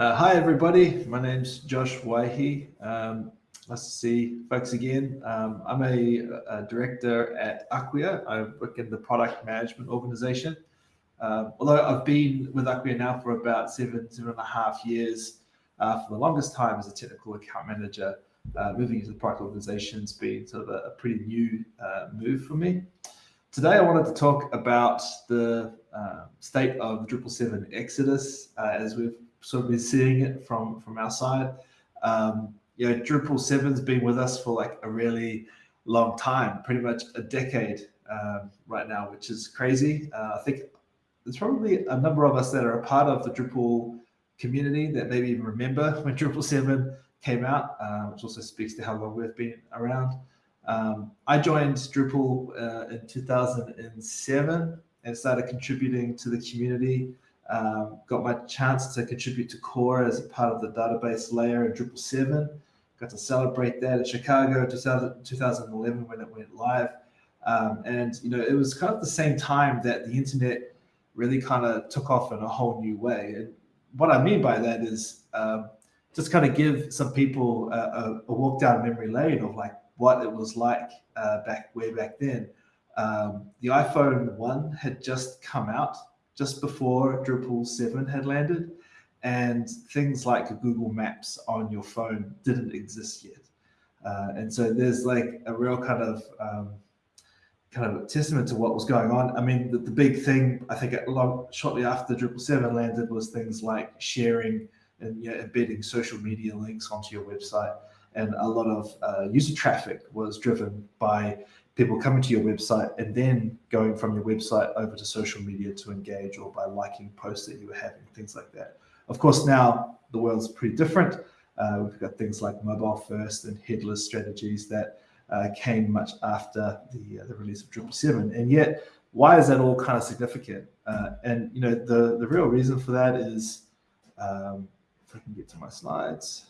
Uh, hi, everybody. My name's Josh Waihi. Um, nice to see folks again. Um, I'm a, a, director at Acquia. I work in the product management organization. Um, although I've been with Acquia now for about seven, seven and a half years, uh, for the longest time as a technical account manager, uh, moving into the product organization has been sort of a, a pretty new uh, move for me. Today, I wanted to talk about the uh, state of the Drupal 7 Exodus uh, as we've sort of been seeing it from from our side. Um, you know, Drupal seven's been with us for like a really long time, pretty much a decade um, right now, which is crazy. Uh, I think there's probably a number of us that are a part of the Drupal community that maybe even remember when Drupal seven came out, uh, which also speaks to how long we've been around. Um, I joined Drupal uh, in 2007 and started contributing to the community um, got my chance to contribute to core as part of the database layer in Drupal 7. Got to celebrate that in Chicago 2011 when it went live. Um, and, you know, it was kind of the same time that the internet really kind of took off in a whole new way. And what I mean by that is um, just kind of give some people a, a, a, walk down memory lane of like what it was like uh, back way back then. Um, the iPhone 1 had just come out just before Drupal 7 had landed, and things like Google Maps on your phone didn't exist yet. Uh, and so there's like a real kind of um, kind of testament to what was going on. I mean, the, the big thing I think long, shortly after Drupal 7 landed was things like sharing and you know, embedding social media links onto your website. And a lot of uh, user traffic was driven by people coming to your website and then going from your website over to social media to engage or by liking posts that you were having, things like that. Of course, now the world's pretty different. Uh, we've got things like mobile first and headless strategies that uh, came much after the, uh, the release of Drupal 7. And yet, why is that all kind of significant? Uh, and you know, the, the real reason for that is, um, if I can get to my slides,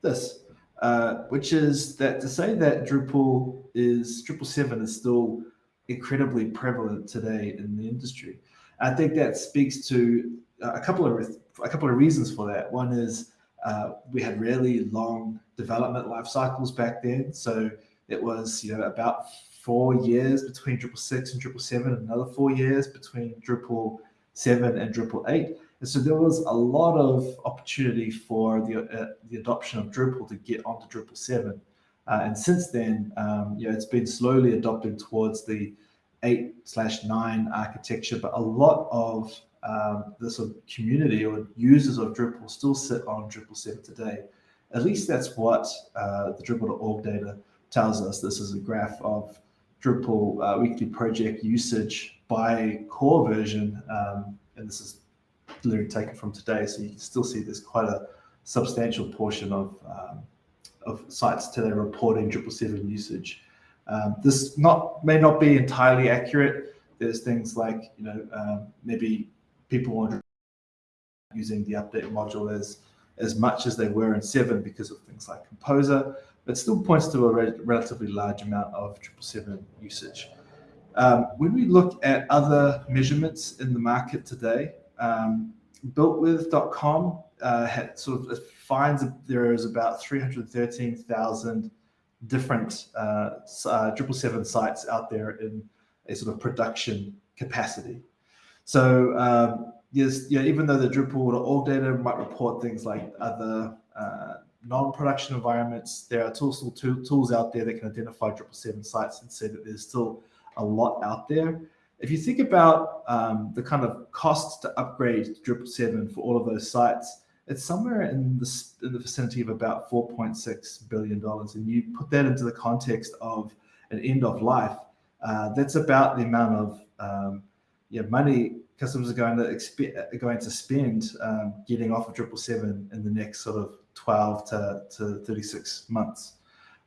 this uh, which is that to say that Drupal is Drupal 7 is still incredibly prevalent today in the industry. I think that speaks to a couple of a couple of reasons for that. One is uh, we had really long development life cycles back then, so it was you know about four years between Drupal 6 and Drupal 7, another four years between Drupal 7 and Drupal 8. And so there was a lot of opportunity for the, uh, the adoption of Drupal to get onto Drupal 7. Uh, and since then, um, you know, it's been slowly adopted towards the 8 slash 9 architecture, but a lot of um, the sort of community or users of Drupal still sit on Drupal 7 today. At least that's what uh, the Drupal.org data tells us. This is a graph of Drupal uh, weekly project usage by core version. Um, and this is literally taken from today. So you can still see there's quite a substantial portion of, um, of sites today reporting Drupal 7 usage. Um, this not may not be entirely accurate. There's things like, you know, um, maybe people aren't using the update module as, as much as they were in 7 because of things like Composer, but still points to a re relatively large amount of Drupal 7 usage. Um, when we look at other measurements in the market today, um, builtwith.com uh, sort of finds there is about 313,000 different uh, uh, Drupal 7 sites out there in a sort of production capacity. So um, yes, yeah, even though the Drupal data might report things like other uh, non-production environments, there are tools, tools out there that can identify Drupal 7 sites and say that there's still a lot out there. If you think about um, the kind of costs to upgrade Drupal 7 for all of those sites, it's somewhere in the, in the vicinity of about $4.6 billion. And you put that into the context of an end of life, uh, that's about the amount of um, yeah, money customers are going to expect, going to spend um, getting off of Drupal 7 in the next sort of 12 to, to 36 months.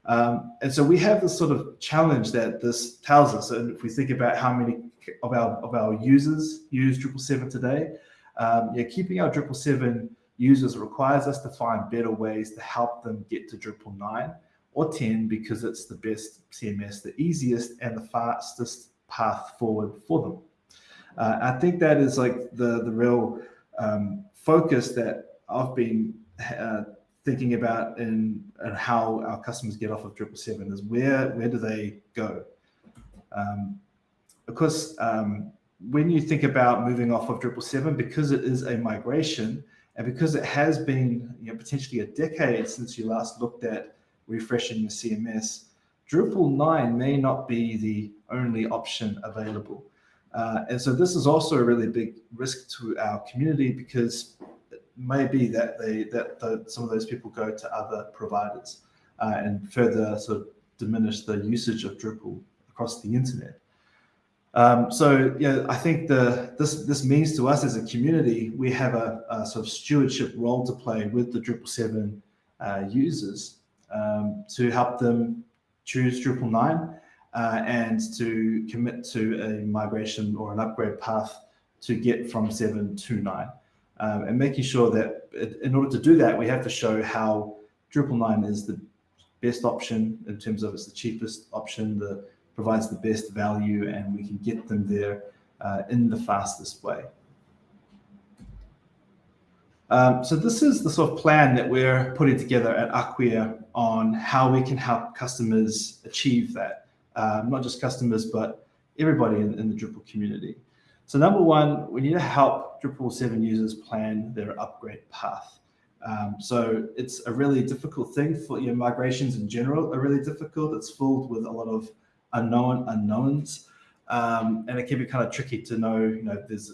Um, and so we have this sort of challenge that this tells us. And if we think about how many of our of our users use Drupal 7 today. Um, yeah, keeping our Drupal 7 users requires us to find better ways to help them get to Drupal 9 or 10 because it's the best CMS, the easiest and the fastest path forward for them. Uh, I think that is like the the real um, focus that I've been uh, thinking about in and how our customers get off of Drupal 7 is where where do they go? Um, of course, um, when you think about moving off of Drupal 7, because it is a migration and because it has been you know, potentially a decade since you last looked at refreshing your CMS, Drupal 9 may not be the only option available. Uh, and so this is also a really big risk to our community because it may be that they that the, some of those people go to other providers uh, and further sort of diminish the usage of Drupal across the internet. Um, so yeah, I think the this this means to us as a community we have a, a sort of stewardship role to play with the Drupal seven uh, users um, to help them choose Drupal nine uh, and to commit to a migration or an upgrade path to get from 7 to 9. Um, and making sure that it, in order to do that, we have to show how Drupal 9 is the best option in terms of it's the cheapest option, that provides the best value, and we can get them there uh, in the fastest way. Um, so this is the sort of plan that we're putting together at Acquia on how we can help customers achieve that um, not just customers, but everybody in, in, the Drupal community. So number one, we need to help Drupal 7 users plan their upgrade path. Um, so it's a really difficult thing for your migrations in general are really difficult. It's filled with a lot of unknown unknowns. Um, and it can be kind of tricky to know, you know, there's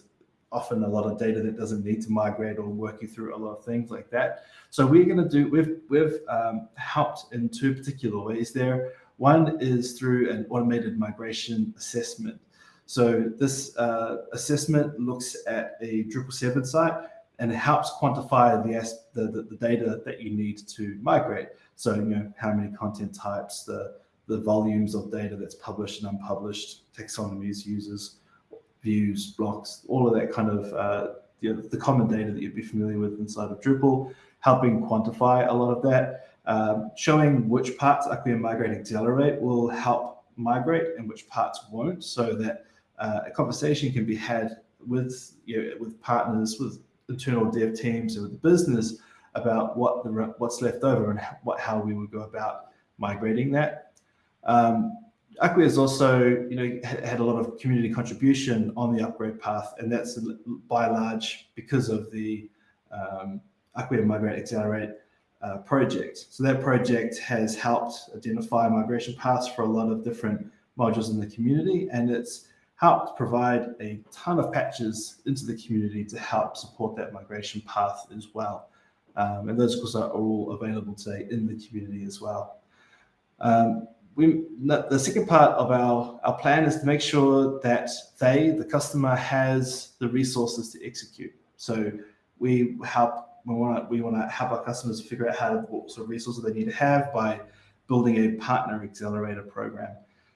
often a lot of data that doesn't need to migrate or working through a lot of things like that. So we're going to do, we've, we've um, helped in two particular ways there. One is through an automated migration assessment. So this uh, assessment looks at a Drupal 7 site and it helps quantify the, the, the, data that you need to migrate. So, you know, how many content types, the, the volumes of data that's published and unpublished, taxonomies, users, views, blocks, all of that kind of uh, you know, the common data that you'd be familiar with inside of Drupal, helping quantify a lot of that. Um, showing which parts Acquia Migrate Accelerate will help migrate and which parts won't, so that uh, a conversation can be had with you know, with partners, with internal dev teams, and with the business about what the what's left over and what how we would go about migrating that. Um, has also, you know, had a lot of community contribution on the upgrade path, and that's by and large because of the um, Acquia Migrate Accelerate uh, project. So that project has helped identify migration paths for a lot of different modules in the community, and it's helped provide a ton of patches into the community to help support that migration path as well. Um, and those, of course, are all available today in the community as well. Um, we, the second part of our, our plan is to make sure that they, the customer, has the resources to execute. So we help we want to we want to help our customers figure out how to, what sort of resources they need to have by building a partner accelerator program.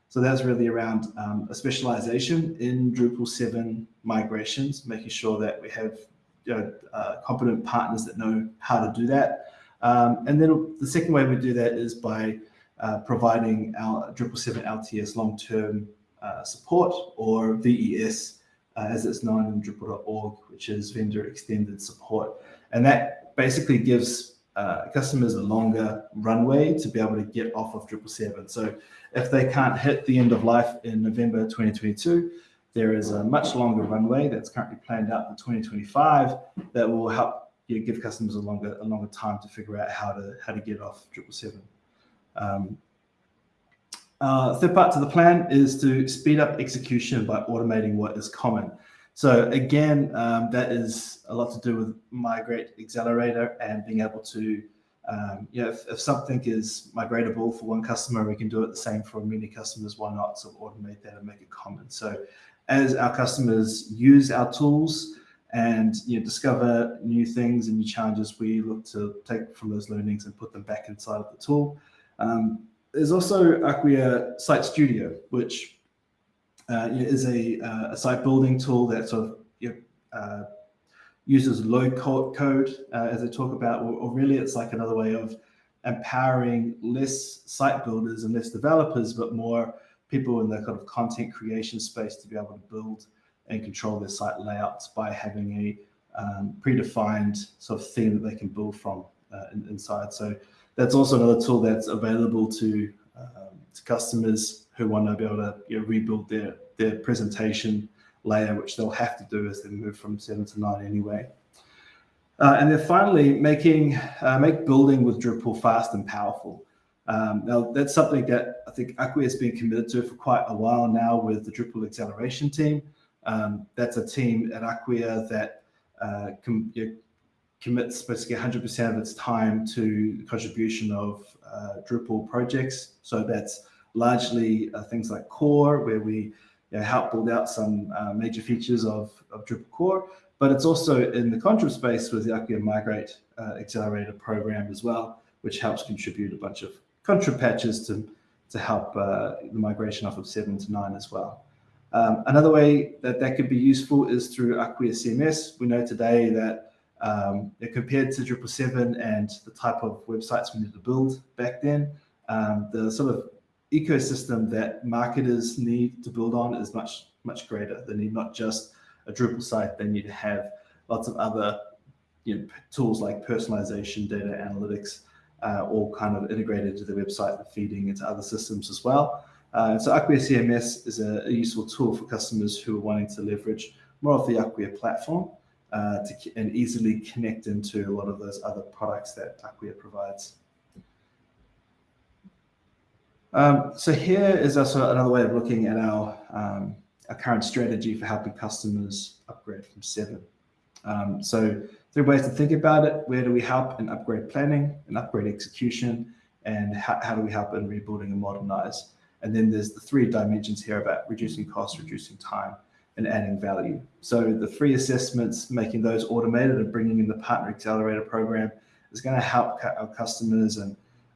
So that's really around um, a specialization in Drupal 7 migrations, making sure that we have you know, uh, competent partners that know how to do that. Um, and then the second way we do that is by uh, providing our Drupal 7 LTS long-term uh, support or VES uh, as it's known in Drupal.org, which is vendor extended support. And that basically gives uh, customers a longer runway to be able to get off of Drupal 7. So if they can't hit the end of life in November 2022, there is a much longer runway that's currently planned out for 2025 that will help you know, give customers a longer a longer time to figure out how to how to get off Drupal 7. Um, uh, third part to the plan is to speed up execution by automating what is common. So again, um, that is a lot to do with Migrate Accelerator and being able to, um, you know, if, if, something is migratable for one customer, we can do it the same for many customers. Why not of automate that and make it common? So as our customers use our tools and you know, discover new things and new challenges, we look to take from those learnings and put them back inside of the tool. Um, there's also Acquia Site Studio, which uh, is a, uh, a, site building tool that sort of you know, uh, uses low code, uh, as I talk about, or, or, really it's like another way of empowering less site builders and less developers, but more people in the kind of content creation space to be able to build and control their site layouts by having a um, predefined sort of theme that they can build from uh, in, inside. So that's also another tool that's available to, um, to customers who want to be able to you know, rebuild their, their presentation layer, which they'll have to do as they move from seven to nine anyway. Uh, and then finally, making uh, make building with Drupal fast and powerful. Um, now, that's something that I think Acquia has been committed to for quite a while now with the Drupal acceleration team. Um, that's a team at Acquia that uh, com you know, commits basically 100% of its time to the contribution of uh, Drupal projects. So that's largely uh, things like core, where we you know, help build out some uh, major features of, of Drupal core, but it's also in the contrib space with the Acquia Migrate uh, Accelerator program as well, which helps contribute a bunch of contrib patches to, to help uh, the migration off of 7 to 9 as well. Um, another way that that could be useful is through Acquia CMS. We know today that um, compared to Drupal 7 and the type of websites we needed to build back then, um, the sort of ecosystem that marketers need to build on is much, much greater. They need not just a Drupal site, they need to have lots of other you know, tools like personalization, data analytics, uh, all kind of integrated into the website and feeding into other systems as well. Uh, so Acquia CMS is a, a, useful tool for customers who are wanting to leverage more of the Acquia platform uh, to, and easily connect into a lot of those other products that Acquia provides. Um, so here is also another way of looking at our, um, our current strategy for helping customers upgrade from seven. Um, so three ways to think about it. Where do we help in upgrade planning and upgrade execution? And how, how do we help in rebuilding and modernize? And then there's the three dimensions here about reducing cost, reducing time, and adding value. So the free assessments, making those automated and bringing in the partner accelerator program is going to help our customers and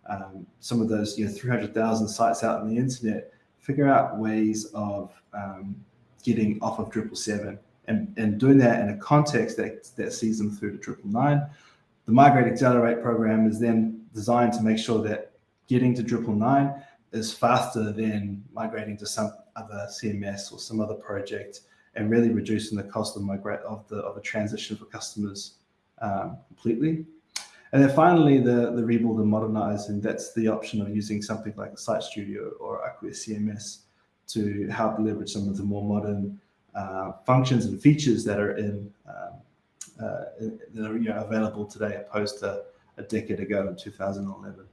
um, some of those you know 300,000 sites out on the internet, figure out ways of um, getting off of Drupal 7 and, and doing that in a context that, that sees them through to Drupal 9. The Migrate Accelerate program is then designed to make sure that getting to Drupal 9 is faster than migrating to some other CMS or some other project and really reducing the cost of migrate of the of a transition for customers um, completely. And then finally, the, the rebuild and modernize, and that's the option of using something like Site Studio or Acquia CMS to help leverage some of the more modern uh, functions and features that are in um, uh, that are you know, available today opposed to a decade ago in 2011.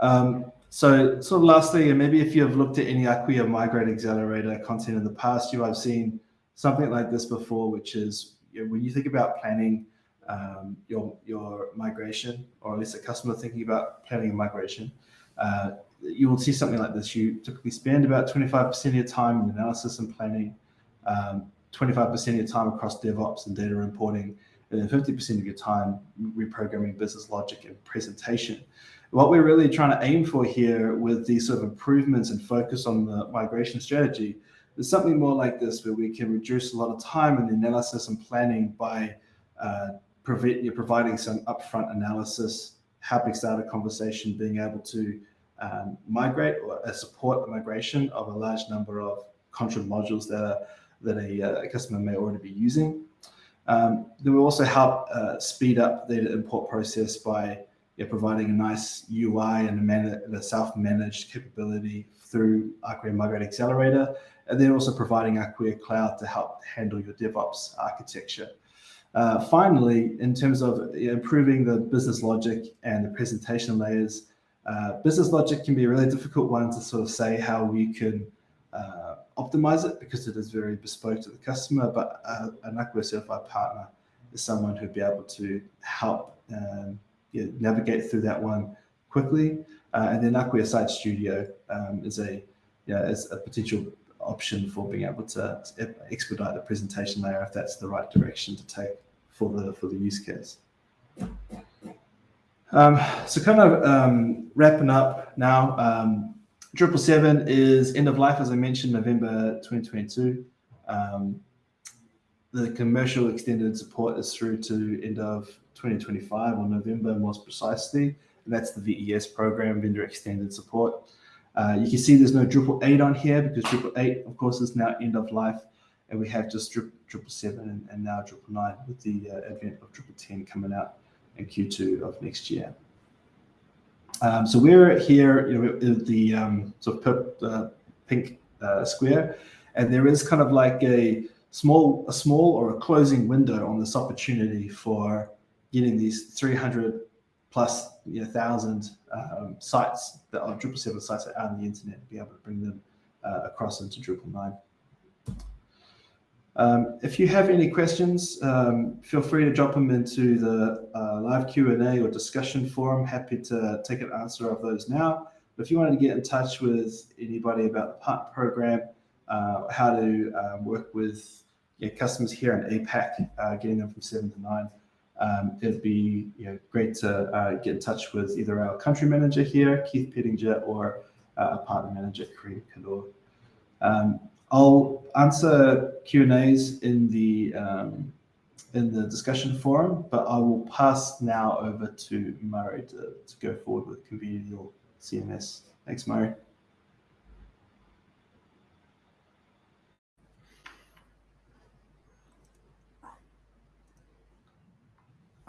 Um, so sort of lastly, and maybe if you've looked at any Acquia Migrate Accelerator content in the past, you have seen something like this before, which is you know, when you think about planning um, your your migration, or at least a customer thinking about planning a migration, uh, you will see something like this. You typically spend about 25% of your time in analysis and planning, 25% um, of your time across DevOps and data reporting, and then 50% of your time reprogramming business logic and presentation. What we're really trying to aim for here with these sort of improvements and focus on the migration strategy there's something more like this where we can reduce a lot of time the analysis and planning by uh, you're providing some upfront analysis, helping start a conversation, being able to um, migrate or uh, support the migration of a large number of contrib modules that are, that a, uh, a, customer may already be using. Um, then we also help uh, speed up the import process by yeah, providing a nice UI and a, self-managed capability through Acquia Migrate Accelerator and then also providing Acquia Cloud to help handle your DevOps architecture. Uh, finally, in terms of improving the business logic and the presentation layers, uh, business logic can be a really difficult one to sort of say how we can uh, optimize it because it is very bespoke to the customer, but uh, an Acquia certified partner is someone who'd be able to help um, yeah, navigate through that one quickly. Uh, and then Acquia Site Studio um, is a yeah, is a potential option for being able to expedite the presentation layer if that's the right direction to take for the for the use case. Um, so kind of um, wrapping up now, um, Drupal 7 is end of life, as I mentioned, November 2022. Um, the commercial extended support is through to end of 2025 or November most precisely. And that's the VES program, vendor extended support. Uh, you can see there's no Drupal 8 on here because Drupal 8, of course, is now end of life. and we have just Drupal seven and, and now Drupal nine with the uh, advent of Drupal ten coming out in Q2 of next year. Um, so we're here, you know, the um, sort of uh, pink uh, square, and there is kind of like a small, a small or a closing window on this opportunity for getting these 300 plus you know, thousand um, sites that are Drupal seven sites out on the internet, be able to bring them uh, across into Drupal nine. Um, if you have any questions, um, feel free to drop them into the uh, live Q&A or discussion forum. Happy to take an answer of those now. But if you wanted to get in touch with anybody about the partner program, uh, how to um, work with customers here in APAC, uh, getting them from seven to nine, um, it'd be you know, great to uh, get in touch with either our country manager here, Keith Pettinger, or uh, a partner manager, Kareem Kador. Um, I'll answer Q and A's in the um, in the discussion forum, but I will pass now over to Murray to, to go forward with Convivial CMS. Thanks, Murray.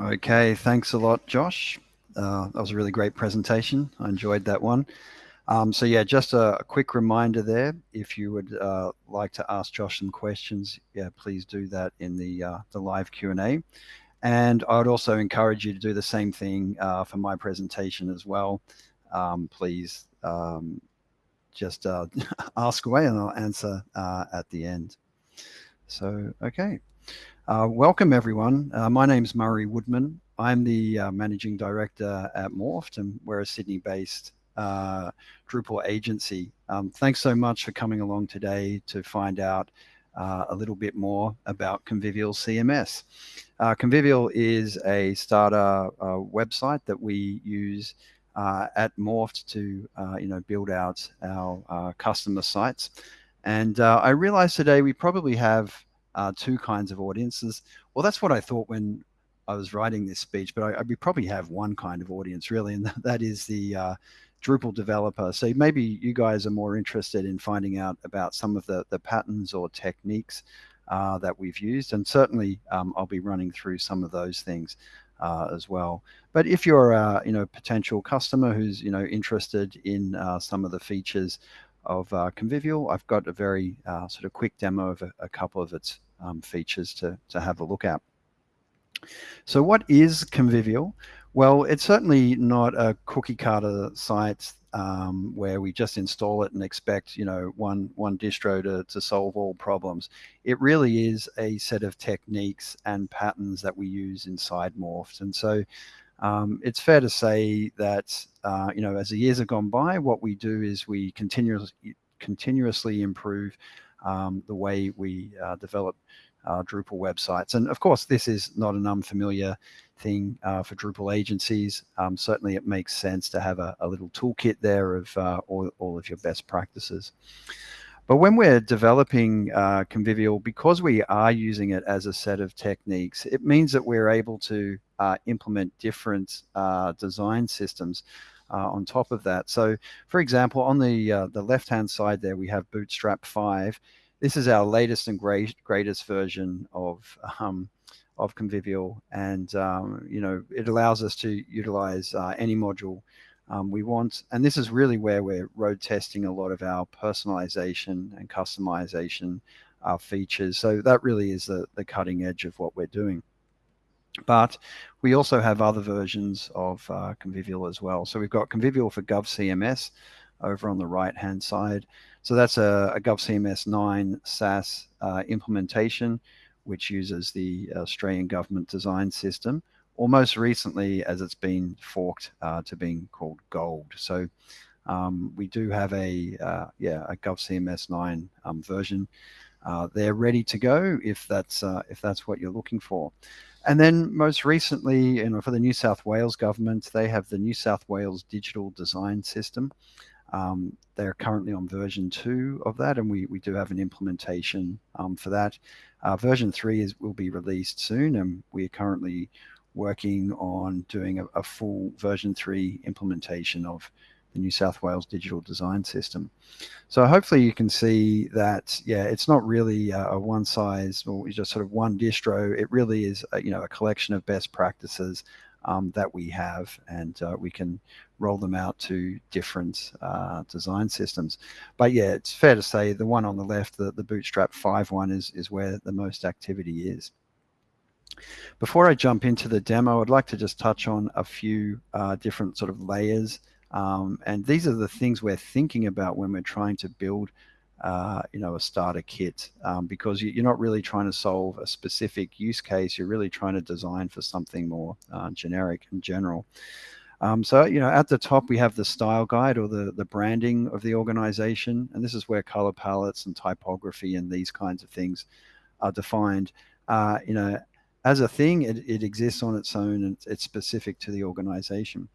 Okay, thanks a lot, Josh. Uh, that was a really great presentation. I enjoyed that one. Um, so yeah, just a, a, quick reminder there. If you would uh, like to ask Josh some questions, yeah, please do that in the uh, the live Q and A. And I would also encourage you to do the same thing uh, for my presentation as well. Um, please um, just uh, ask away, and I'll answer uh, at the end. So okay, uh, welcome everyone. my name is Murray Woodman. I'm the managing director at Morpht, and we're a Sydney-based uh, Drupal agency. Um, thanks so much for coming along today to find out uh, a little bit more about Convivial CMS. Uh, Convivial is a starter uh, website that we use uh, at Morpht to uh, you know build out our customer sites. And I realized today we probably have two kinds of audiences. Well, that's what I thought when I was writing this speech, but I, I, we probably have one kind of audience really, and that is the uh, Drupal developer. So maybe you guys are more interested in finding out about some of the, the patterns or techniques uh, that we've used. And certainly um, I'll be running through some of those things uh, as well. But if you're a you know, potential customer who's you know, interested in uh, some of the features of uh, Convivial, I've got a very uh, sort of quick demo of a, a couple of its um, features to, to have a look at. So what is Convivial? Well, it's certainly not a cookie cutter site um, where we just install it and expect, you know, one one distro to, to solve all problems. It really is a set of techniques and patterns that we use inside Morpht. And so um, it's fair to say that, uh, you know, as the years have gone by, what we do is we continuously, continuously improve um, the way we uh, develop uh, Drupal websites. And of course, this is not an unfamiliar thing uh, for Drupal agencies. Um, certainly it makes sense to have a, a little toolkit there of uh, all, all of your best practices. But when we're developing uh, Convivial, because we are using it as a set of techniques, it means that we're able to uh, implement different uh, design systems uh, on top of that. So for example, on the, uh, the left-hand side there, we have Bootstrap 5. This is our latest and great, greatest version of um, of Convivial, and um, you know it allows us to utilize uh, any module um, we want. And this is really where we're road testing a lot of our personalization and customization uh, features. So that really is the, the cutting edge of what we're doing. But we also have other versions of uh, Convivial as well. So we've got Convivial for GovCMS over on the right hand side. So that's a, a GovCMS 9 SaaS uh, implementation which uses the Australian government design system, or most recently as it's been forked uh, to being called Gold. So um, we do have a uh, yeah a GovCMS 9 um, version. Uh, they're ready to go if that's uh, if that's what you're looking for. And then most recently, you know, for the New South Wales government, they have the New South Wales Digital Design System. Um, they're currently on version two of that, and we, we do have an implementation um, for that. Uh, version three is will be released soon, and we are currently working on doing a, a full version three implementation of the New South Wales Digital Design System. So hopefully you can see that, yeah, it's not really a, one size or just sort of one distro. It really is, a, you know, a collection of best practices um, that we have, and uh, we can roll them out to different uh, design systems. But yeah, it's fair to say the one on the left, the, the Bootstrap 5 one, is, is where the most activity is. Before I jump into the demo, I'd like to just touch on a few uh, different sort of layers. Um, and these are the things we're thinking about when we're trying to build uh, you know, a starter kit um, because you, are not really trying to solve a specific use case. You're really trying to design for something more uh, generic and general. Um, so, you know, at the top, we have the style guide or the, the branding of the organization. And this is where color palettes and typography and these kinds of things are defined. Uh, you know, as a thing, it, it exists on its own and it's specific to the organization.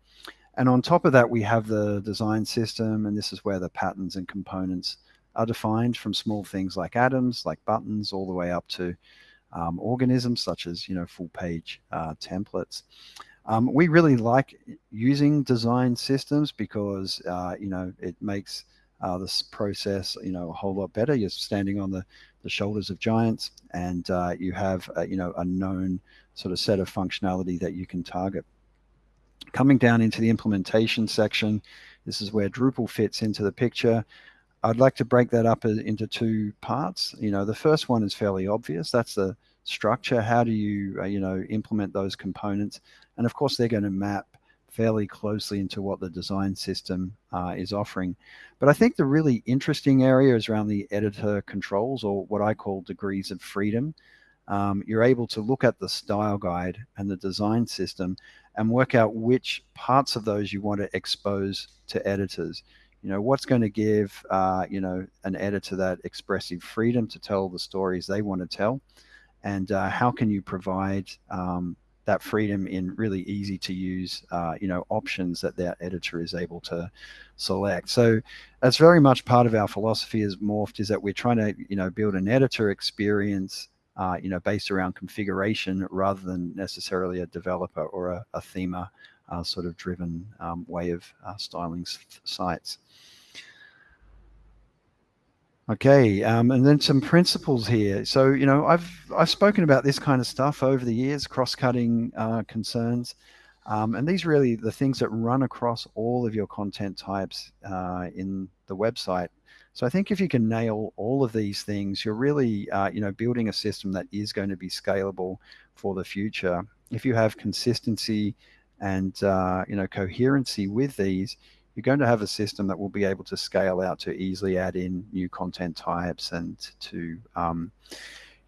And on top of that, we have the design system, and this is where the patterns and components are defined from small things like atoms, like buttons, all the way up to um, organisms such as, you know, full page uh, templates. Um, we really like using design systems because, uh, you know, it makes uh, this process, you know, a whole lot better. You're standing on the, the shoulders of giants and uh, you have, a, you know, a known sort of set of functionality that you can target. Coming down into the implementation section, this is where Drupal fits into the picture. I'd like to break that up into two parts. You know, the first one is fairly obvious. That's the structure. How do you, uh, you know, implement those components? And of course, they're going to map fairly closely into what the design system uh, is offering. But I think the really interesting area is around the editor controls or what I call degrees of freedom. Um, you're able to look at the style guide and the design system and work out which parts of those you want to expose to editors. You know, what's going to give, uh, you know, an editor that expressive freedom to tell the stories they want to tell? And uh, how can you provide um, that freedom in really easy to use, uh, you know, options that that editor is able to select. So that's very much part of our philosophy as Morpht is that we're trying to, you know, build an editor experience, uh, you know, based around configuration rather than necessarily a developer or a, a themer uh, sort of driven um, way of uh, styling sites. Okay, um, and then some principles here. So, you know, I've I've spoken about this kind of stuff over the years, cross-cutting uh, concerns, um, and these really the things that run across all of your content types uh, in the website. So I think if you can nail all of these things, you're really, uh, you know, building a system that is going to be scalable for the future. If you have consistency and uh, you know coherency with these, you're going to have a system that will be able to scale out to easily add in new content types and to um,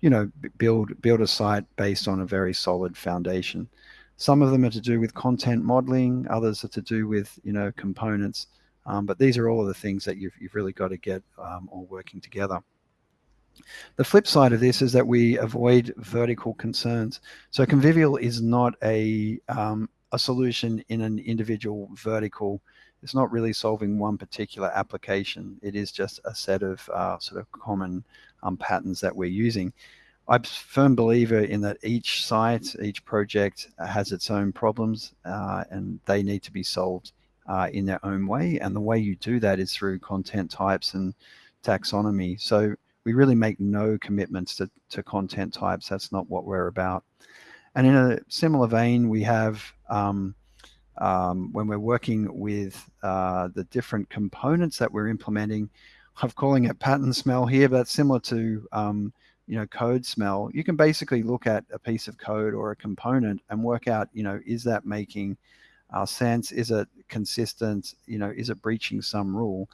you know build build a site based on a very solid foundation some of them are to do with content modeling others are to do with you know components um, but these are all of the things that you've, you've really got to get um, all working together the flip side of this is that we avoid vertical concerns so convivial is not a um, a solution in an individual vertical it's not really solving one particular application. It is just a set of uh, sort of common um, patterns that we're using. I'm a firm believer in that each site, each project has its own problems uh, and they need to be solved uh, in their own way. And the way you do that is through content types and taxonomy. So we really make no commitments to, to content types. That's not what we're about. And in a similar vein, we have um, um, when we're working with uh, the different components that we're implementing. I'm calling it pattern smell here, but it's similar to um, you know code smell. You can basically look at a piece of code or a component and work out you know is that making uh, sense? Is it consistent? You know, is it breaching some rule?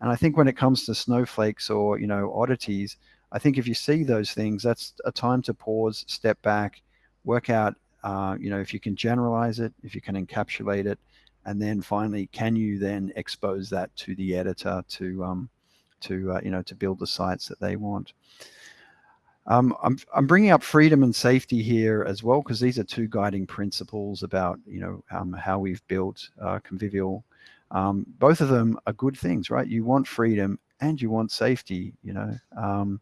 And I think when it comes to snowflakes or you know oddities, I think if you see those things, that's a time to pause, step back, work out uh, you know, if you can generalize it, if you can encapsulate it, and then finally, can you then expose that to the editor to, um, to uh, you know, to build the sites that they want. Um, I'm, I'm bringing up freedom and safety here as well, because these are two guiding principles about, you know, um, how we've built uh, Convivial. Um, both of them are good things, right? You want freedom and you want safety, you know. Um,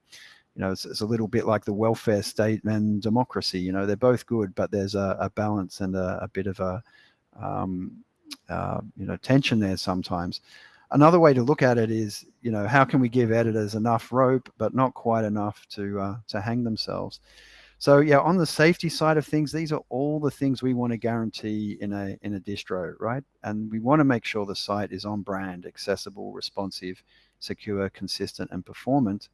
you know, it's, it's, a little bit like the welfare state and democracy. You know, they're both good, but there's a, a balance and a, a, bit of a, um, uh, you know, tension there sometimes. Another way to look at it is, you know, how can we give editors enough rope, but not quite enough to uh, to hang themselves? So yeah, on the safety side of things, these are all the things we want to guarantee in a in a distro, right? And we want to make sure the site is on brand, accessible, responsive, secure, consistent, and performant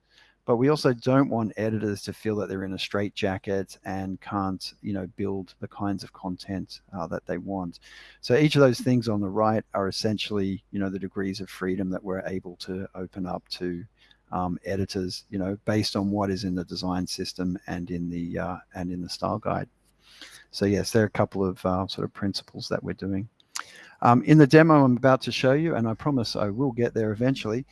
but we also don't want editors to feel that they're in a straitjacket and can't you know build the kinds of content uh, that they want. So each of those things on the right are essentially you know the degrees of freedom that we're able to open up to um, editors you know based on what is in the design system and in the uh, and in the style guide. So yes there are a couple of uh, sort of principles that we're doing. Um, in the demo I'm about to show you and I promise I will get there eventually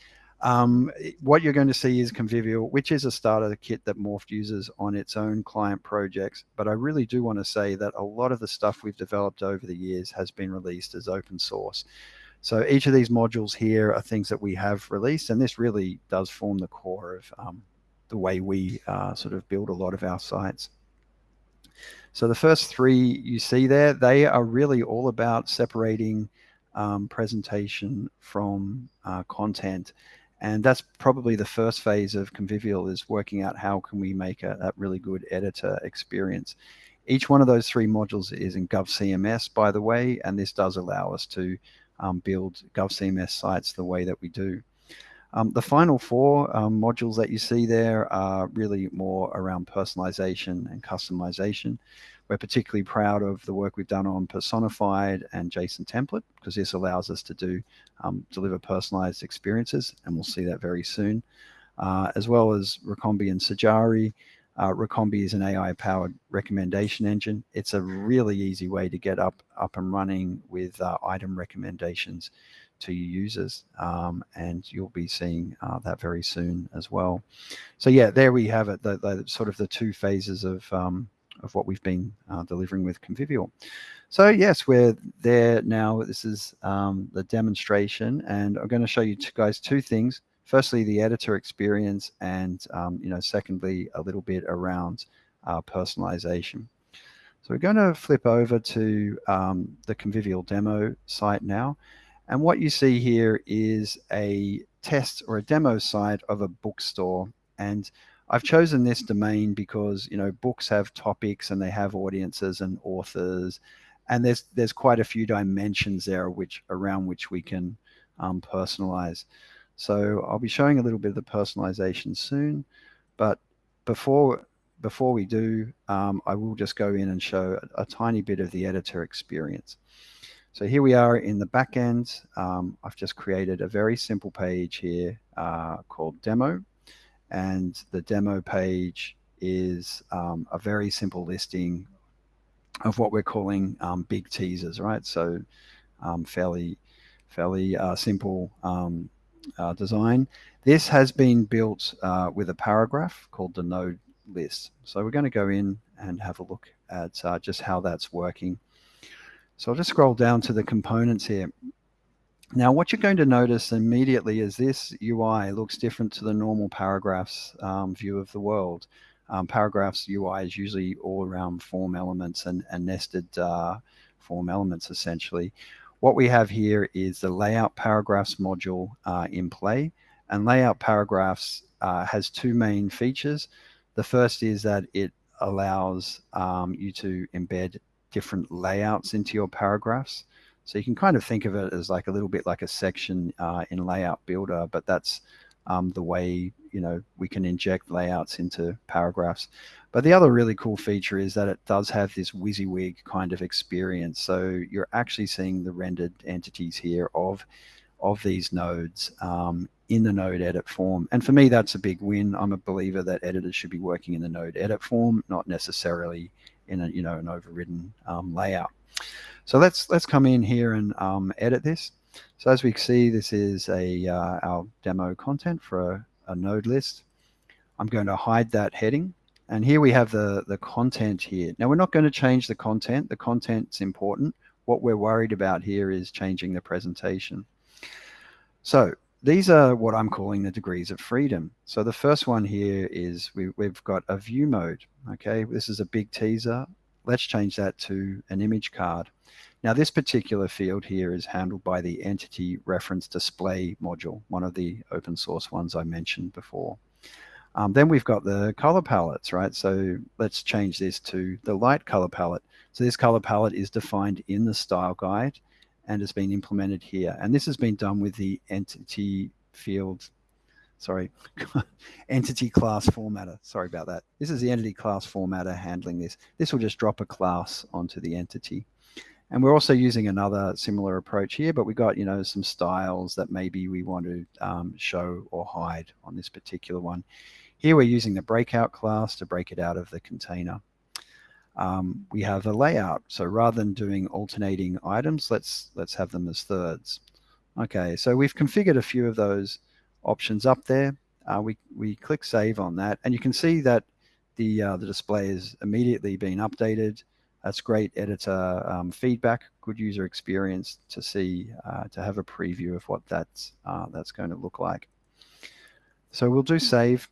um, what you're going to see is Convivial, which is a starter kit that Morpht uses on its own client projects. But I really do want to say that a lot of the stuff we've developed over the years has been released as open source. So each of these modules here are things that we have released, and this really does form the core of um, the way we uh, sort of build a lot of our sites. So the first three you see there, they are really all about separating um, presentation from uh, content and that's probably the first phase of Convivial is working out how can we make a, a really good editor experience. Each one of those three modules is in GovCMS, by the way, and this does allow us to um, build GovCMS sites the way that we do. Um, the final four um, modules that you see there are really more around personalization and customization. We're particularly proud of the work we've done on personified and JSON template because this allows us to do um, deliver personalized experiences, and we'll see that very soon, uh, as well as Recombee and Sajari. Uh, Recombee is an AI-powered recommendation engine. It's a really easy way to get up up and running with uh, item recommendations to your users, um, and you'll be seeing uh, that very soon as well. So yeah, there we have it. The, the sort of the two phases of um, of what we've been uh, delivering with Convivial. So yes, we're there now. This is um, the demonstration, and I'm going to show you guys two things. Firstly, the editor experience, and um, you know, secondly, a little bit around uh, personalization. So we're going to flip over to um, the Convivial demo site now. And what you see here is a test or a demo site of a bookstore. And I've chosen this domain because you know books have topics and they have audiences and authors, and there's there's quite a few dimensions there which around which we can um, personalize. So I'll be showing a little bit of the personalization soon, but before before we do, um, I will just go in and show a, a, tiny bit of the editor experience. So here we are in the back end. Um, I've just created a very simple page here uh, called demo and the demo page is um, a very simple listing of what we're calling um, big teasers, right? So um, fairly, fairly uh, simple um, uh, design. This has been built uh, with a paragraph called the node list. So we're going to go in and have a look at uh, just how that's working. So I'll just scroll down to the components here. Now, what you're going to notice immediately is this UI looks different to the normal paragraphs um, view of the world. Um, paragraphs UI is usually all around form elements and, and nested uh, form elements, essentially. What we have here is the layout paragraphs module uh, in play. And layout paragraphs uh, has two main features. The first is that it allows um, you to embed different layouts into your paragraphs. So you can kind of think of it as like a little bit like a section uh, in Layout Builder, but that's um, the way you know we can inject layouts into paragraphs. But the other really cool feature is that it does have this WYSIWYG kind of experience. So you're actually seeing the rendered entities here of of these nodes um, in the node edit form. And for me, that's a big win. I'm a believer that editors should be working in the node edit form, not necessarily in a you know an overridden um, layout. So let's let's come in here and um, edit this. So as we see, this is a uh, our demo content for a, a, node list. I'm going to hide that heading. And here we have the, the content here. Now we're not going to change the content. The content's important. What we're worried about here is changing the presentation. So these are what I'm calling the degrees of freedom. So the first one here is we, we've got a view mode. Okay, this is a big teaser let's change that to an image card. Now this particular field here is handled by the Entity Reference Display module, one of the open source ones I mentioned before. Um, then we've got the color palettes, right? So let's change this to the light color palette. So this color palette is defined in the style guide and has been implemented here. And this has been done with the entity field, sorry, entity class formatter. Sorry about that. This is the entity class formatter handling this. This will just drop a class onto the entity. And we're also using another similar approach here, but we got, you know, some styles that maybe we want to um, show or hide on this particular one. Here we're using the breakout class to break it out of the container. Um, we have a layout. So rather than doing alternating items, let's let's have them as thirds. Okay, so we've configured a few of those options up there. Uh, we, we click save on that and you can see that the, uh, the display is immediately being updated. That's great editor um, feedback, good user experience to see, uh, to have a preview of what that's, uh, that's going to look like. So we'll do save.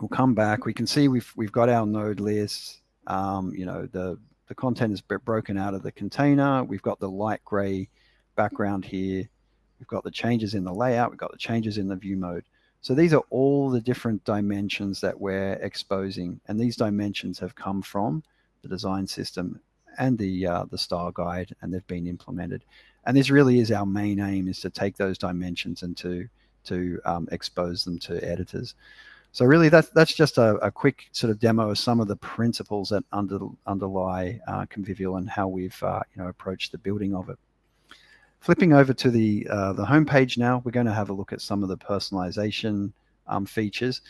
We'll come back. We can see we've, we've got our node lists. Um, you know, the, the content is broken out of the container. We've got the light gray background here. We've got the changes in the layout. We've got the changes in the view mode. So these are all the different dimensions that we're exposing. And these dimensions have come from the design system and the uh, the style guide, and they've been implemented. And this really is our main aim: is to take those dimensions and to to um, expose them to editors. So really, that's that's just a, a, quick sort of demo of some of the principles that under, underlie uh, Convivial and how we've uh, you know approached the building of it. Flipping over to the uh, the homepage now, we're going to have a look at some of the personalization um, features.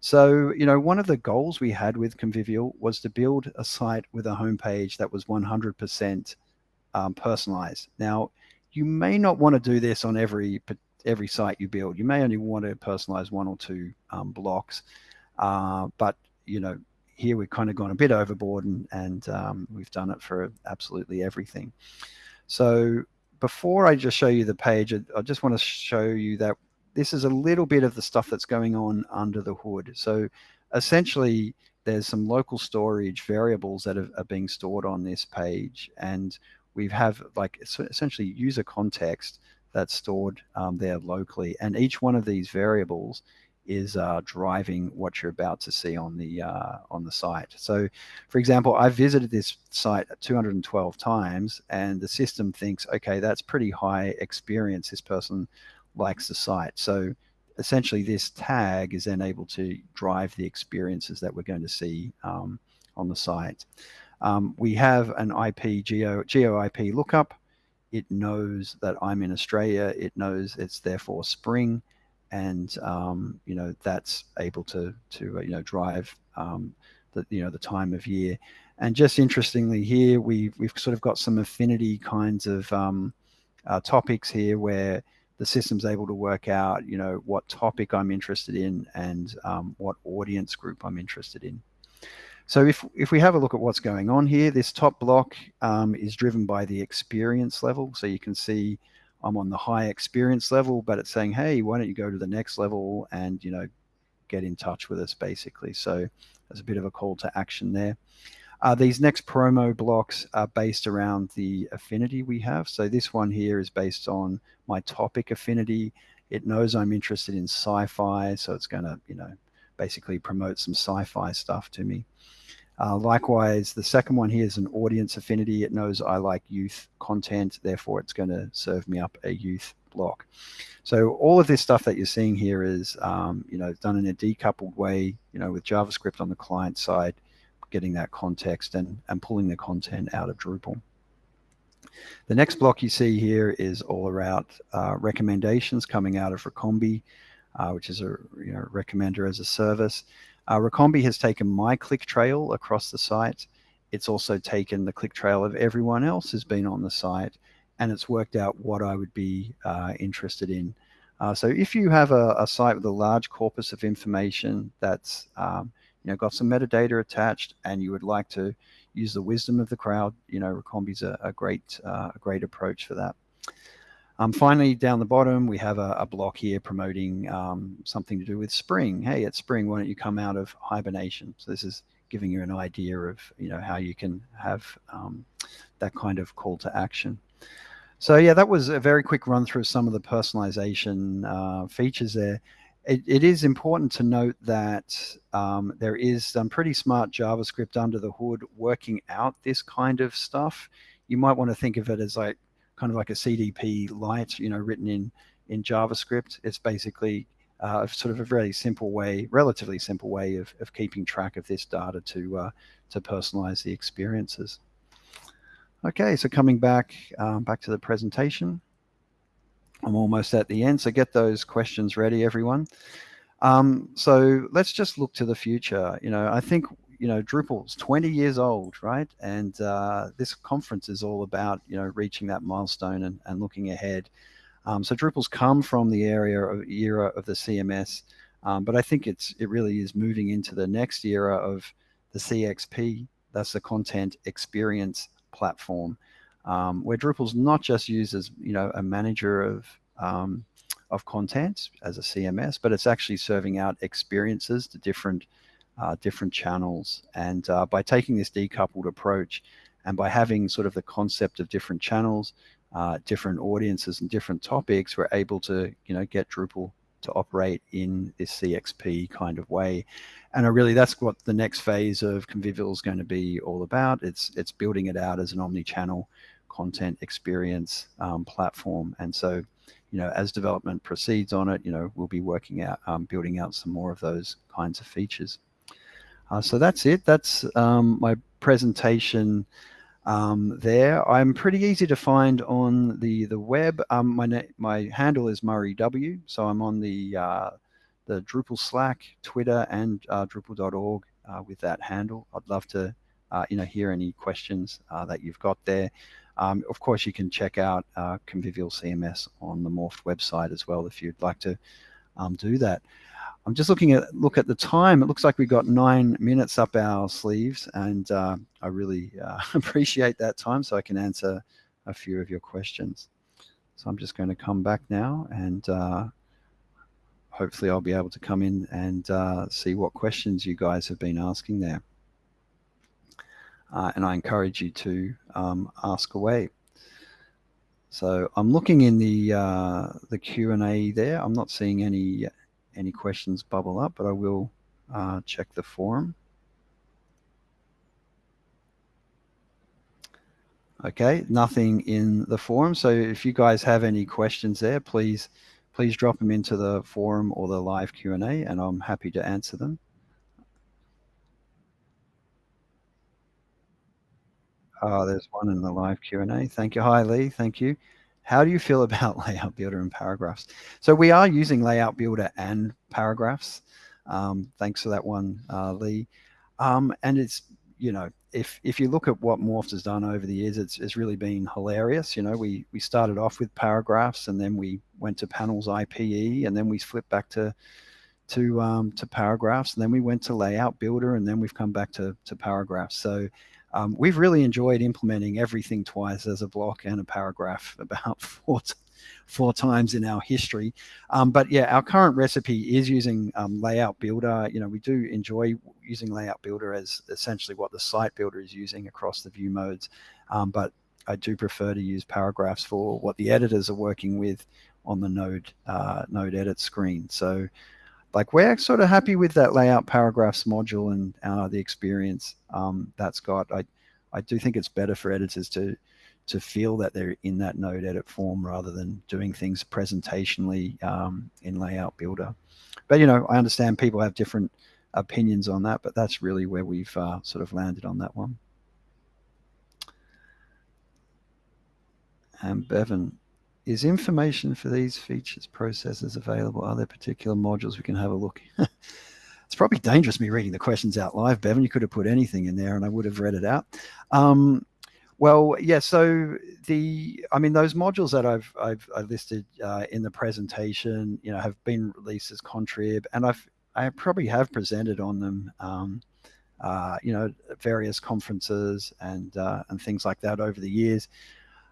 So, you know, one of the goals we had with Convivial was to build a site with a homepage that was 100% um, personalized. Now, you may not want to do this on every every site you build. You may only want to personalize one or two um, blocks, uh, but you know, here we've kind of gone a bit overboard and, and um, we've done it for absolutely everything. So before I just show you the page, I just want to show you that this is a little bit of the stuff that's going on under the hood. So essentially, there's some local storage variables that are, are being stored on this page, and we have like essentially user context that's stored um, there locally, and each one of these variables is uh, driving what you're about to see on the uh, on the site. So, for example, I visited this site 212 times, and the system thinks, okay, that's pretty high experience. This person likes the site. So essentially this tag is then able to drive the experiences that we're going to see um, on the site. Um, we have an IP geo, geo IP lookup. It knows that I'm in Australia. It knows it's therefore spring, and um, you know that's able to to uh, you know drive um, the you know the time of year. And just interestingly here, we we've sort of got some affinity kinds of um, uh, topics here where the system's able to work out, you know, what topic I'm interested in and um, what audience group I'm interested in. So if, if we have a look at what's going on here, this top block um, is driven by the experience level. So you can see I'm on the high experience level, but it's saying, hey, why don't you go to the next level and, you know, get in touch with us basically. So there's a bit of a call to action there. Uh, these next promo blocks are based around the affinity we have. So this one here is based on my topic affinity. It knows I'm interested in sci-fi, so it's going to, you know, basically promote some sci-fi stuff to me. Uh, likewise, the second one here is an audience affinity. It knows I like youth content, therefore it's going to serve me up a youth block. So all of this stuff that you're seeing here is, um, you know, done in a decoupled way, you know, with JavaScript on the client side getting that context and, and pulling the content out of Drupal. The next block you see here is all about uh, recommendations coming out of Recombee, which is a you know, recommender as a service. Uh, Recombee has taken my click trail across the site. It's also taken the click trail of everyone else who's been on the site, and it's worked out what I would be uh, interested in. Uh, so if you have a, a, site with a large corpus of information that's um, you know, got some metadata attached and you would like to use the wisdom of the crowd, you know, Recombee's a, a great, uh, a great approach for that. Um, finally, down the bottom, we have a, a block here promoting um, something to do with spring. Hey, it's spring, why don't you come out of hibernation? So this is giving you an idea of you know how you can have um, that kind of call to action. So yeah, that was a very quick run through some of the personalization uh, features there. It, it is important to note that um, there is some pretty smart JavaScript under the hood working out this kind of stuff. You might want to think of it as like kind of like a CDP light, you know, written in in JavaScript. It's basically uh, sort of a very simple way, relatively simple way of, of keeping track of this data to uh, to personalize the experiences. Okay, so coming back um, back to the presentation, I'm almost at the end. So get those questions ready, everyone. Um, so let's just look to the future. You know, I think you know Drupal's 20 years old, right? And uh, this conference is all about you know reaching that milestone and, and looking ahead. Um, so Drupal's come from the area of era of the CMS, um, but I think it's it really is moving into the next era of the CXP. That's the content experience platform, um, where Drupal's not just used as you know a manager of um, of content as a CMS, but it's actually serving out experiences to different uh, different channels. And uh, by taking this decoupled approach, and by having sort of the concept of different channels, uh, different audiences and different topics, we're able to, you know, get Drupal to operate in this CXP kind of way. And I really, that's what the next phase of Convivial is going to be all about. It's, it's building it out as an omni-channel content experience um, platform. And so, you know, as development proceeds on it, you know, we'll be working out, um, building out some more of those kinds of features. Uh, so that's it. That's um, my presentation um, there. I'm pretty easy to find on the the web. Um, my my handle is Murray W. So I'm on the uh, the Drupal Slack, Twitter, and uh, Drupal.org uh, with that handle. I'd love to uh, you know hear any questions uh, that you've got there. Um, of course, you can check out Convivial CMS on the Morpht website as well if you'd like to um, do that. I'm just looking at look at the time. It looks like we've got nine minutes up our sleeves, and uh, I really uh, appreciate that time so I can answer a few of your questions. So I'm just going to come back now, and uh, hopefully I'll be able to come in and uh, see what questions you guys have been asking there. Uh, and I encourage you to um, ask away. So I'm looking in the uh, the Q and A there. I'm not seeing any any questions bubble up, but I will uh, check the forum. Okay, nothing in the forum. So if you guys have any questions there, please please drop them into the forum or the live Q&A and I'm happy to answer them. Oh, there's one in the live Q&A. Thank you. Hi, Lee. Thank you. How do you feel about layout builder and paragraphs? So we are using layout builder and paragraphs. Um, thanks for that one, uh, Lee. Um, and it's, you know, if if you look at what Morpht has done over the years, it's, it's really been hilarious. You know, we we started off with paragraphs and then we went to panels IPE and then we flipped back to to um, to paragraphs and then we went to layout builder and then we've come back to to paragraphs. So um, we've really enjoyed implementing everything twice as a block and a paragraph about four, four times in our history. Um, but yeah, our current recipe is using um, Layout Builder. You know, we do enjoy using Layout Builder as essentially what the site builder is using across the view modes. Um, but I do prefer to use paragraphs for what the editors are working with on the node uh, node edit screen. So like we're sort of happy with that layout paragraphs module and uh, the experience um, that's got. I, I do think it's better for editors to to feel that they're in that node edit form rather than doing things presentationally um, in layout builder. But you know, I understand people have different opinions on that, but that's really where we've uh, sort of landed on that one. And Bevan, is information for these features processes available? Are there particular modules we can have a look? it's probably dangerous me reading the questions out live, Bevan. You could have put anything in there and I would have read it out. Um, well, yeah, so the, I mean, those modules that I've, I've, I've listed uh, in the presentation, you know, have been released as contrib and I've, I probably have presented on them, um, uh, you know, various conferences and, uh, and things like that over the years.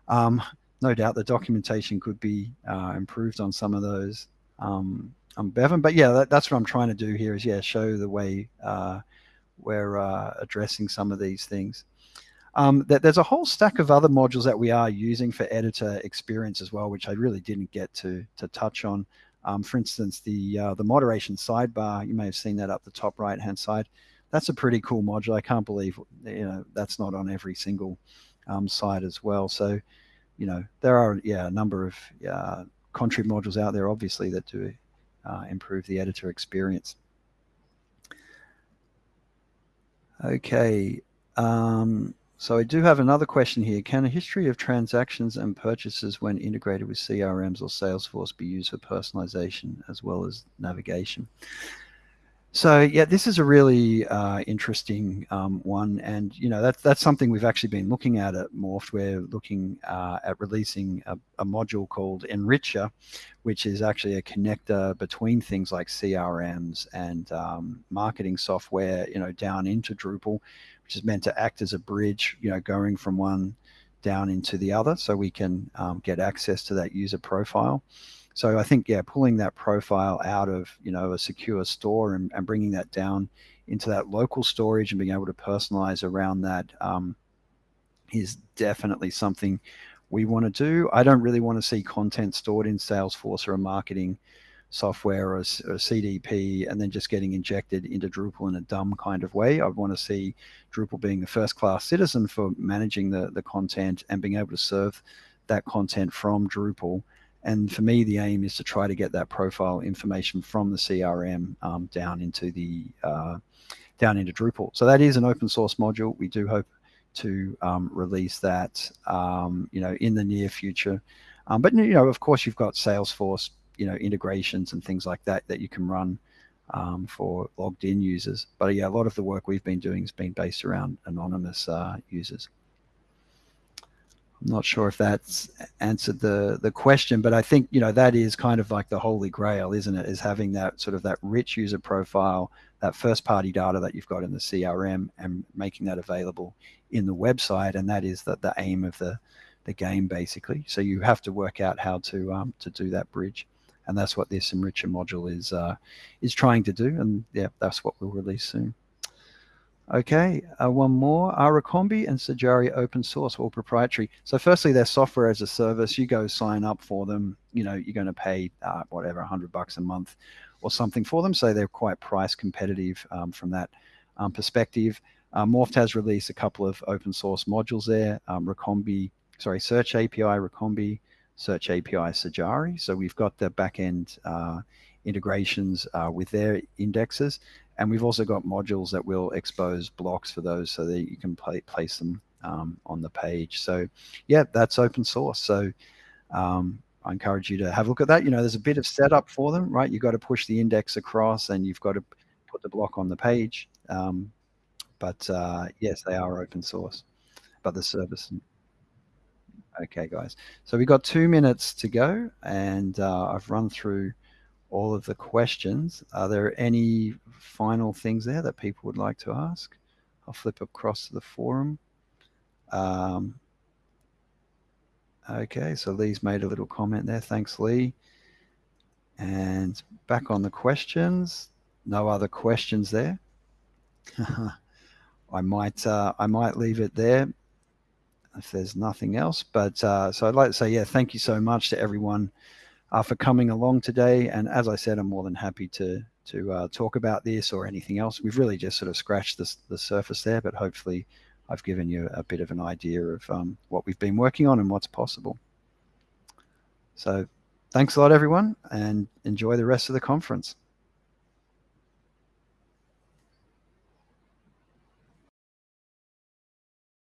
Um, no doubt the documentation could be uh, improved on some of those um, um, Bevan. But yeah, that, that's what I'm trying to do here is yeah, show the way uh, we're uh, addressing some of these things. Um, that there's a whole stack of other modules that we are using for editor experience as well, which I really didn't get to to touch on. Um, for instance, the uh, the moderation sidebar, you may have seen that up the top right hand side. That's a pretty cool module. I can't believe you know that's not on every single um, site as well. So, you know, there are yeah a number of uh, contrib modules out there, obviously, that do uh, improve the editor experience. Okay. Um, so I do have another question here. Can a history of transactions and purchases when integrated with CRMs or Salesforce be used for personalization as well as navigation? So yeah, this is a really uh, interesting um, one, and you know that's that's something we've actually been looking at at Morpht. We're looking uh, at releasing a, a, module called Enricher, which is actually a connector between things like CRMs and um, marketing software, you know, down into Drupal, which is meant to act as a bridge, you know, going from one down into the other, so we can um, get access to that user profile. So I think, yeah, pulling that profile out of, you know, a secure store and, and bringing that down into that local storage and being able to personalize around that um, is definitely something we want to do. I don't really want to see content stored in Salesforce or a marketing software or or a, CDP and then just getting injected into Drupal in a dumb kind of way. I want to see Drupal being a first class citizen for managing the, the content and being able to serve that content from Drupal and for me, the aim is to try to get that profile information from the CRM um, down into the uh, down into Drupal. So that is an open source module. We do hope to um, release that, um, you know, in the near future. Um, but you know, of course, you've got Salesforce, you know, integrations and things like that that you can run um, for logged in users. But yeah, a lot of the work we've been doing has been based around anonymous uh, users. I'm not sure if that's answered the the question, but I think you know that is kind of like the holy grail, isn't it? Is having that sort of that rich user profile, that first party data that you've got in the CRM, and making that available in the website, and that is that the aim of the the game basically. So you have to work out how to um, to do that bridge, and that's what this enricher module is uh, is trying to do, and yeah, that's what we'll release soon. Okay, uh, one more. Are Recombee and Sajari open source or proprietary? So firstly, they're software as a service. You go sign up for them. You know, you're going to pay uh, whatever, 100 bucks a month or something for them. So they're quite price competitive um, from that um, perspective. Uh, Morpht has released a couple of open source modules there. Um, Recombee, sorry, Search API Recombee, Search API Sajari. So we've got the backend uh, integrations uh, with their indexes. And we've also got modules that will expose blocks for those so that you can place them um, on the page. So yeah, that's open source. So um, I encourage you to have a look at that. You know, there's a bit of setup for them, right? You've got to push the index across and you've got to put the block on the page. Um, but uh, yes, they are open source, but the service. Okay, guys. So we've got two minutes to go and uh, I've run through all of the questions. Are there any final things there that people would like to ask? I'll flip across to the forum. Um, okay, so Lee's made a little comment there. Thanks, Lee. And back on the questions. No other questions there. I might uh, I might leave it there if there's nothing else. But uh, so I'd like to say, yeah, thank you so much to everyone uh, for coming along today. And as I said, I'm more than happy to to uh, talk about this or anything else. We've really just sort of scratched the, the surface there, but hopefully I've given you a bit of an idea of um, what we've been working on and what's possible. So thanks a lot, everyone, and enjoy the rest of the conference.